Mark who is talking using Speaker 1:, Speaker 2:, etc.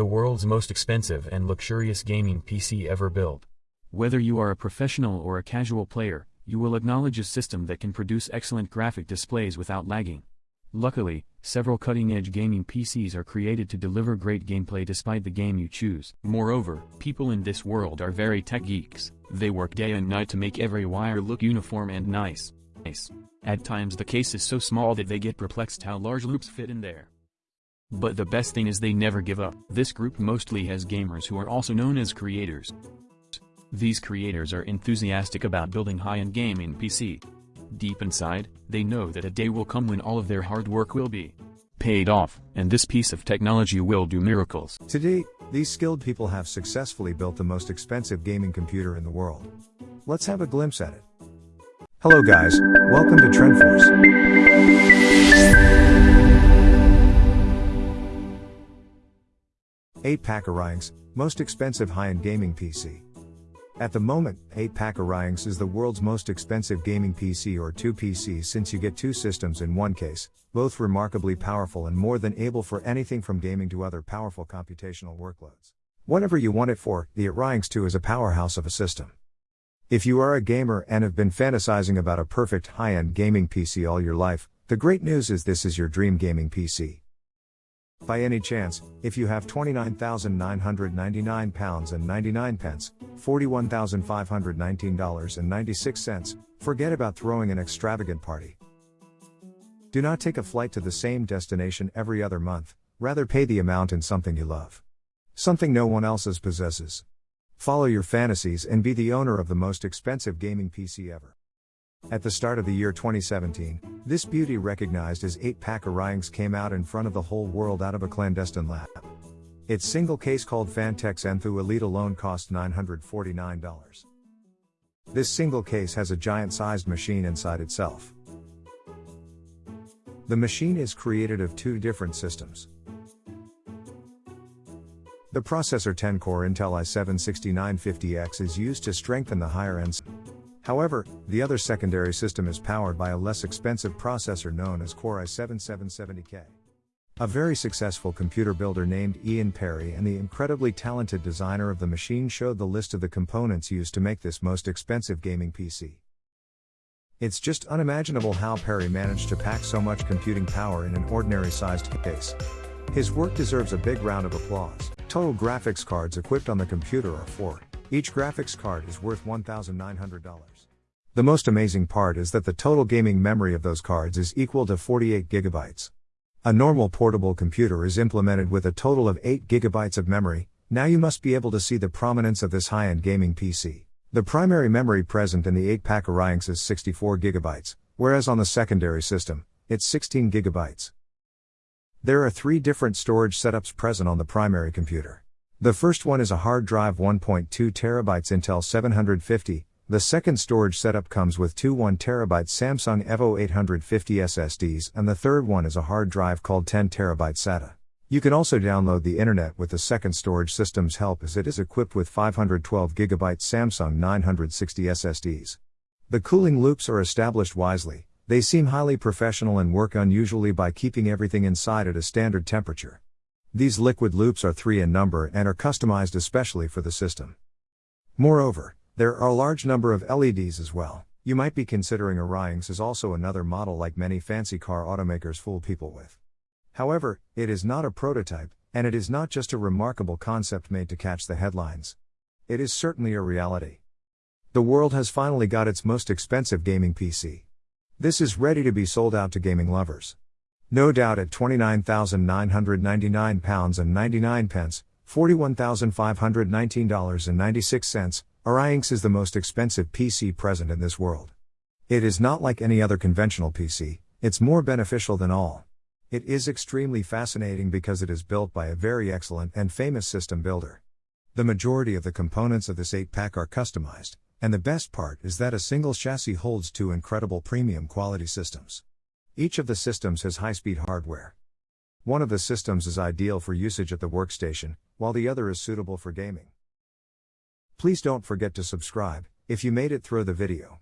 Speaker 1: the world's most expensive and luxurious gaming PC ever built.
Speaker 2: Whether you are a professional or a casual player, you will acknowledge a system that can produce excellent graphic displays without lagging. Luckily, several cutting-edge gaming PCs are created to deliver great gameplay despite the game you choose. Moreover, people in this world are very tech geeks. They work day and night to make every wire look uniform and nice. At times the case is so small that they get perplexed how large loops fit in there. But the best thing is they never give up. This group mostly has gamers who are also known as creators. These creators are enthusiastic about building high-end gaming PC. Deep inside, they know that a day will come when all of their hard work will be paid off, and this piece of technology will do miracles.
Speaker 3: To date, these skilled people have successfully built the most expensive gaming computer in the world. Let's have a glimpse at it. Hello guys, welcome to TrendForce. 8-pack Orions, most expensive high-end gaming PC. At the moment, 8-pack Orions is the world's most expensive gaming PC or 2 PCs since you get two systems in one case, both remarkably powerful and more than able for anything from gaming to other powerful computational workloads. Whatever you want it for, the Orions 2 is a powerhouse of a system. If you are a gamer and have been fantasizing about a perfect high-end gaming PC all your life, the great news is this is your dream gaming PC. By any chance, if you have 29,999 pounds and 99 pence, $41,519.96, forget about throwing an extravagant party. Do not take a flight to the same destination every other month, rather pay the amount in something you love. Something no one else possesses. Follow your fantasies and be the owner of the most expensive gaming PC ever. At the start of the year 2017, this beauty recognized as 8-pack Orions came out in front of the whole world out of a clandestine lab. Its single case called Phanteks Enthoo Elite alone cost $949. This single case has a giant-sized machine inside itself. The machine is created of two different systems. The processor 10-core Intel i7-6950X is used to strengthen the higher ends. However, the other secondary system is powered by a less expensive processor known as Core i7-7770K. A very successful computer builder named Ian Parry and the incredibly talented designer of the machine showed the list of the components used to make this most expensive gaming PC. It's just unimaginable how Perry managed to pack so much computing power in an ordinary sized case. His work deserves a big round of applause. Total graphics cards equipped on the computer are 4. Each graphics card is worth $1,900. The most amazing part is that the total gaming memory of those cards is equal to 48 gigabytes. A normal portable computer is implemented with a total of 8 gigabytes of memory, now you must be able to see the prominence of this high-end gaming PC. The primary memory present in the 8-pack Orions is 64 gigabytes, whereas on the secondary system, it's 16 gigabytes. There are three different storage setups present on the primary computer. The first one is a hard drive 1.2 terabytes Intel 750, the second storage setup comes with two 1 terabyte Samsung EVO 850 SSDs and the third one is a hard drive called 10 terabyte SATA. You can also download the internet with the second storage system's help as it is equipped with 512 GB Samsung 960 SSDs. The cooling loops are established wisely, they seem highly professional and work unusually by keeping everything inside at a standard temperature. These liquid loops are three in number and are customized especially for the system. Moreover, there are a large number of LEDs as well. You might be considering Orions as also another model like many fancy car automakers fool people with. However, it is not a prototype, and it is not just a remarkable concept made to catch the headlines. It is certainly a reality. The world has finally got its most expensive gaming PC. This is ready to be sold out to gaming lovers. No doubt at £29,999 and 99 pence, $41,519.96, Orions is the most expensive PC present in this world. It is not like any other conventional PC, it's more beneficial than all. It is extremely fascinating because it is built by a very excellent and famous system builder. The majority of the components of this 8 pack are customized, and the best part is that a single chassis holds two incredible premium quality systems. Each of the systems has high speed hardware. One of the systems is ideal for usage at the workstation, while the other is suitable for gaming. Please don't forget to subscribe if you made it through the video.